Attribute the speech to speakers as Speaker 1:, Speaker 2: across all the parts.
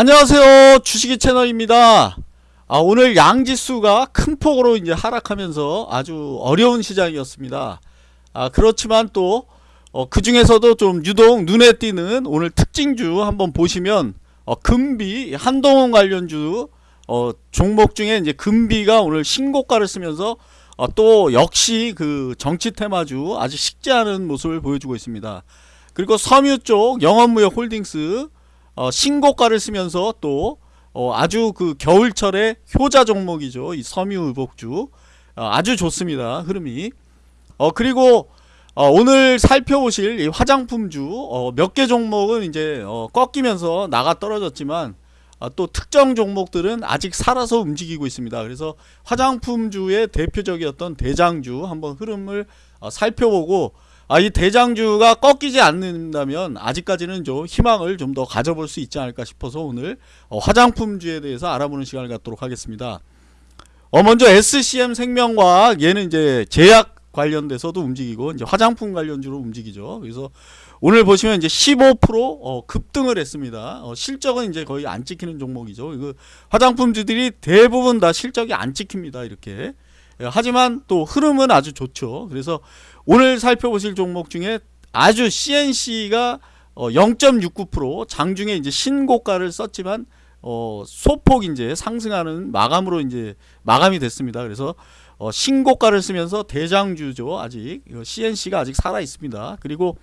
Speaker 1: 안녕하세요. 주식이 채널입니다. 아, 오늘 양지수가 큰 폭으로 이제 하락하면서 아주 어려운 시장이었습니다. 아, 그렇지만 또 어, 그 중에서도 좀 유독 눈에 띄는 오늘 특징주 한번 보시면 어, 금비 한동원 관련주 어, 종목 중에 이제 금비가 오늘 신고가를 쓰면서 어, 또 역시 그 정치 테마주 아주 식지 않은 모습을 보여주고 있습니다. 그리고 섬유 쪽 영업무역 홀딩스 어, 신고가를 쓰면서 또 어, 아주 그 겨울철의 효자 종목이죠. 이 섬유의복주 어, 아주 좋습니다. 흐름이 어, 그리고 어, 오늘 살펴보실 이 화장품주 어, 몇개 종목은 이제 어, 꺾이면서 나가 떨어졌지만 아, 또 특정 종목들은 아직 살아서 움직이고 있습니다. 그래서 화장품주의 대표적이었던 대장주 한번 흐름을 어, 살펴보고 아, 이 대장주가 꺾이지 않는다면 아직까지는 좀 희망을 좀 더 가져볼 수 있지 않을까 싶어서 오늘 어, 화장품주에 대해서 알아보는 시간을 갖도록 하겠습니다. 어, 먼저 SCM 생명과학 얘는 이제 제약 관련돼서도 움직이고 이제 화장품 관련주로 움직이죠. 그래서 오늘 보시면 이제 15% 어, 급등을 했습니다. 어, 실적은 이제 거의 안 찍히는 종목이죠. 이거 화장품주들이 대부분 다 실적이 안 찍힙니다. 이렇게. 예, 하지만 또 흐름은 아주 좋죠. 그래서 오늘 살펴보실 종목 중에 아주 CNC가 어, 0.69% 장중에 이제 신고가를 썼지만 어, 소폭 이제 상승하는 마감으로 이제 마감이 됐습니다. 그래서 어, 신고가를 쓰면서 대장주죠. 아직 CNC가 아직 살아 있습니다. 그리고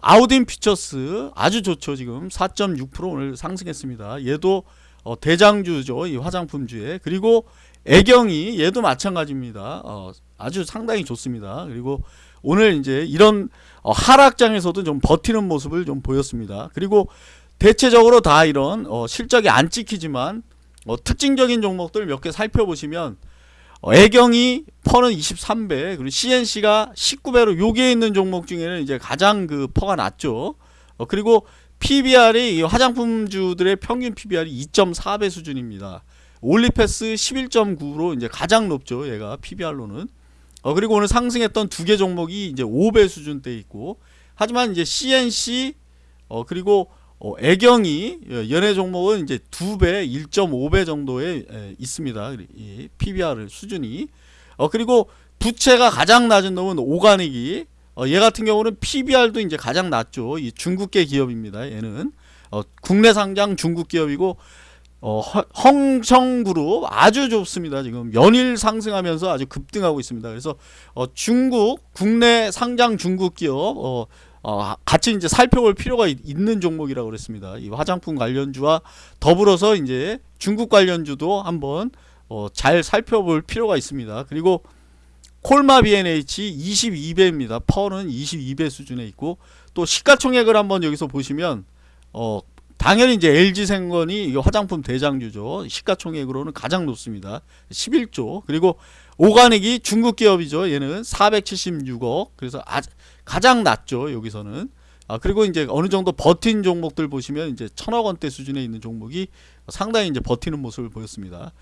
Speaker 1: 아우딘 피처스 아주 좋죠. 지금 4.6% 오늘 상승했습니다. 얘도 어, 대장주죠. 이 화장품주에. 그리고 애경이 얘도 마찬가지입니다. 어, 아주 상당히 좋습니다. 그리고 오늘 이제 이런 어, 하락장에서도 좀 버티는 모습을 좀 보였습니다. 그리고 대체적으로 다 이런 어, 실적이 안 찍히지만 어, 특징적인 종목들 몇 개 살펴보시면 어, 애경이 퍼는 23배 그리고 CNC가 19배로 요기에 있는 종목 중에는 이제 가장 그 퍼가 낮죠. 어, 그리고 PBR이 화장품주들의 평균 PBR이 2.4배 수준입니다. 올리패스 11.9로 이제 가장 높죠. 얘가 PBR로는. 어, 그리고 오늘 상승했던 두 개 종목이 이제 5배 수준대 있고 하지만 이제 CNC 어, 그리고 어, 애경이 예, 연애 종목은 이제 2배, 1.5배 정도에 에, 있습니다. 이 PBR 수준이. 어, 그리고 부채가 가장 낮은 놈은 오가닉이 어, 얘 같은 경우는 PBR도 이제 가장 낮죠. 이 중국계 기업입니다. 얘는 어, 국내 상장 중국 기업이고 어, 헝청그룹 아주 좋습니다. 지금 연일 상승하면서 아주 급등하고 있습니다. 그래서 어, 중국 국내 상장 중국 기업 어, 어, 같이 이제 살펴볼 필요가 있, 는 종목이라고 그랬습니다. 이 화장품 관련주와 더불어서 이제 중국 관련주도 한번 어, 잘 살펴볼 필요가 있습니다. 그리고 콜마 BNH 22배입니다. 퍼는 22배 수준에 있고 또 시가총액을 한번 여기서 보시면 어, 당연히 이제 LG생건이 화장품 대장주죠. 시가총액으로는 가장 높습니다. 11조. 그리고 오가닉이 중국 기업이죠. 얘는 476억. 그래서 아, 가장 낮죠. 여기서는. 아, 그리고 이제 어느 정도 버틴 종목들 보시면 이제 천억 원대 수준에 있는 종목이 상당히 이제 버티는 모습을 보였습니다.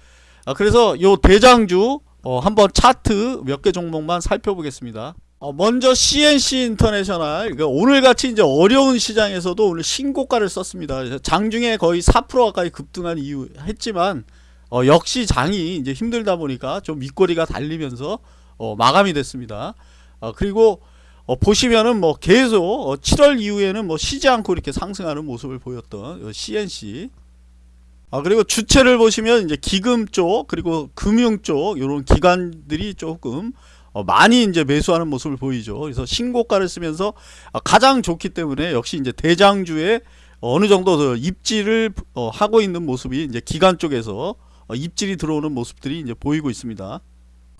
Speaker 1: 아, 그래서 요 대장주 어, 한번 차트 몇 개 종목만 살펴보겠습니다. 어, 먼저 CNC 인터내셔널 그러니까 오늘같이 이제 어려운 시장에서도 오늘 신고가를 썼습니다. 장중에 거의 4% 가까이 급등한 이유 했지만 어, 역시 장이 이제 힘들다 보니까 좀 밑거리가 달리면서 어, 마감이 됐습니다. 어, 그리고 어, 보시면은 뭐 계속 7월 어, 이후에는 뭐 쉬지 않고 이렇게 상승하는 모습을 보였던 CNC 아 그리고 주체를 보시면 이제 기금 쪽 그리고 금융 쪽 이런 기관들이 조금 어, 많이 이제 매수하는 모습을 보이죠. 그래서 신고가를 쓰면서 어, 가장 좋기 때문에 역시 이제 대장주에 어느 정도 입질을 어, 하고 있는 모습이 이제 기관 쪽에서 어, 입질이 들어오는 모습들이 이제 보이고 있습니다.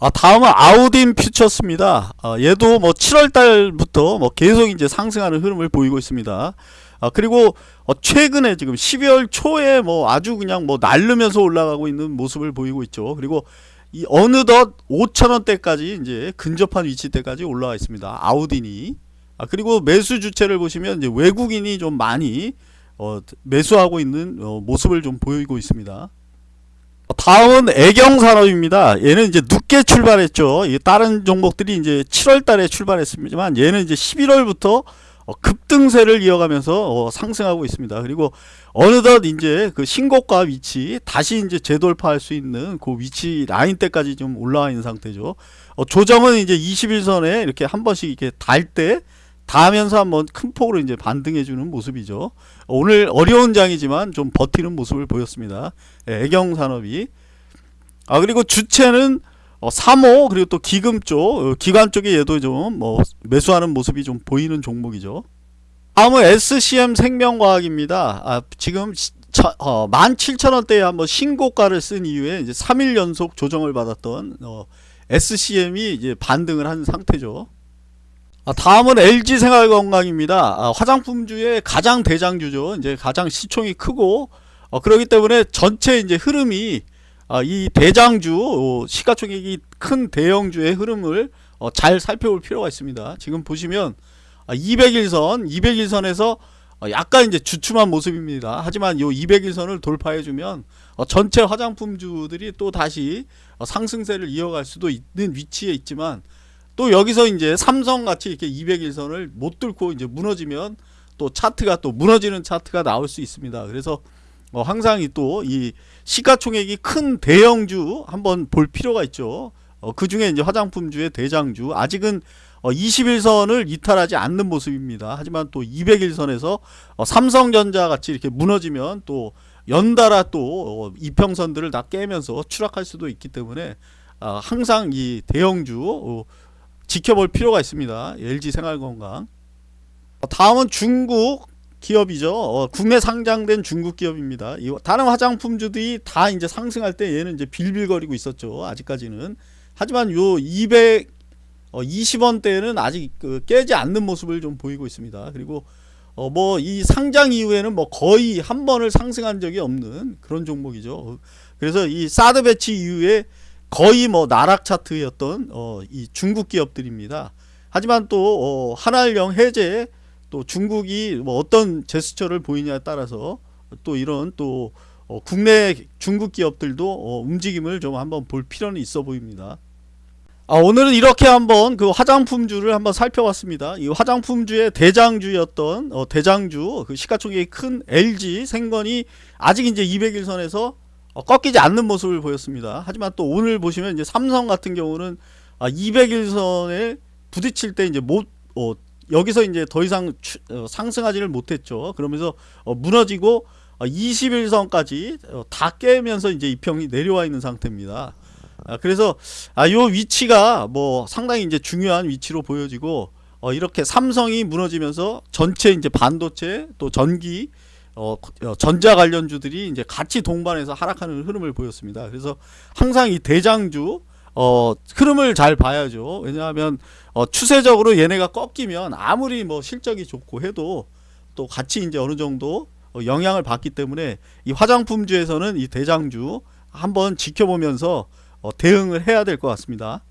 Speaker 1: 아, 다음은 아우딘 퓨처스입니다. 아, 얘도 뭐 7월 달부터 뭐 계속 이제 상승하는 흐름을 보이고 있습니다. 아, 그리고 어, 최근에 지금 12월 초에 뭐 아주 그냥 뭐 날르면서 올라가고 있는 모습을 보이고 있죠. 그리고 이 어느덧 5천원대까지 이제 근접한 위치대까지 올라와 있습니다. 아우딘이. 아, 그리고 매수 주체를 보시면 이제 외국인이 좀 많이 어, 매수하고 있는 어, 모습을 좀 보이고 있습니다. 다음은 애경산업입니다. 얘는 이제 늦게 출발했죠. 다른 종목들이 이제 7월 달에 출발했습니다만 얘는 이제 11월부터 어, 급등세를 이어가면서 어, 상승하고 있습니다. 그리고 어느덧 이제 그 신고가 위치 다시 이제 재돌파할 수 있는 그 위치 라인 때까지 좀 올라와 있는 상태죠. 어, 조정은 이제 21선에 이렇게 한 번씩 이렇게 달 때 닿으면서 한번 큰 폭으로 이제 반등해 주는 모습이죠. 어, 오늘 어려운 장이지만 좀 버티는 모습을 보였습니다. 예, 애경 산업이 아 그리고 주체는 어, 3호 그리고 또 기금 쪽 어, 기관 쪽에 얘도 좀 뭐 매수하는 모습이 좀 보이는 종목이죠. 다음은 SCM 생명과학입니다. 아, 지금 어, 17,000원대에 한번 신고가를 쓴 이후에 이제 3일 연속 조정을 받았던 어, SCM이 이제 반등을 한 상태죠. 아, 다음은 LG 생활건강입니다. 아, 화장품주의 가장 대장주죠. 이제 가장 시총이 크고 어, 그렇기 때문에 전체 이제 흐름이 아, 이 대장주 어, 시가총액이 큰 대형주의 흐름을 어, 잘 살펴볼 필요가 있습니다. 지금 보시면 아, 200일선, 200일선에서 어, 약간 이제 주춤한 모습입니다. 하지만 이 200일선을 돌파해주면 어, 전체 화장품주들이 또 다시 어, 상승세를 이어갈 수도 있는 위치에 있지만 또 여기서 이제 삼성 같이 이렇게 200일선을 못 뚫고 이제 무너지면 또 차트가 또 무너지는 차트가 나올 수 있습니다. 그래서 어, 항상 또 이 시가총액이 큰 대형주 한번 볼 필요가 있죠. 어, 그 중에 이제 화장품주의 대장주 아직은 어, 21선을 이탈하지 않는 모습입니다. 하지만 또 200일선에서 어, 삼성전자 같이 이렇게 무너지면 또 연달아 또 어, 이평선들을 다 깨면서 추락할 수도 있기 때문에 아, 항상 이 대형주 어, 지켜볼 필요가 있습니다. LG 생활건강. 어, 다음은 중국 기업이죠. 어, 국내 상장된 중국 기업입니다. 이 다른 화장품주들이 다 이제 상승할 때 얘는 이제 빌빌거리고 있었죠. 아직까지는. 하지만 요 200, 어, 20원대는 아직 그 깨지 않는 모습을 좀 보이고 있습니다. 그리고 어, 뭐 이 상장 이후에는 뭐 거의 한 번을 상승한 적이 없는 그런 종목이죠. 어, 그래서 이 사드 배치 이후에 거의 뭐 나락 차트였던 어, 이 중국 기업들입니다. 하지만 또 어, 한알령 해제 또 중국이 뭐 어떤 제스처를 보이냐에 따라서 또 이런 또 어, 국내 중국 기업들도 어, 움직임을 좀 한번 볼 필요는 있어 보입니다. 아, 오늘은 이렇게 한번 그 화장품주를 한번 살펴봤습니다. 이 화장품주의 대장주였던 어, 대장주 그 시가총액이 큰 LG 생건이 아직 이제 200일선에서 어, 꺾이지 않는 모습을 보였습니다. 하지만 또 오늘 보시면 이제 삼성 같은 경우는 아, 200일선에 부딪힐 때 이제 못 어, 여기서 이제 더 이상 추- 어, 상승하지를 못했죠. 그러면서 어, 무너지고 어, 21선까지 어, 다 깨면서 이제 이평이 내려와 있는 상태입니다. 아, 그래서 아, 요 위치가 뭐 상당히 이제 중요한 위치로 보여지고 어, 이렇게 삼성이 무너지면서 전체 이제 반도체 또 전기 어, 어, 전자 관련주들이 이제 같이 동반해서 하락하는 흐름을 보였습니다. 그래서 항상 이 대장주 어, 흐름을 잘 봐야죠. 왜냐하면 어, 추세적으로 얘네가 꺾이면 아무리 뭐 실적이 좋고 해도 또 같이 이제 어느 정도 어, 영향을 받기 때문에 이 화장품주에서는 이 대장주 한번 지켜보면서 어, 대응을 해야 될 것 같습니다.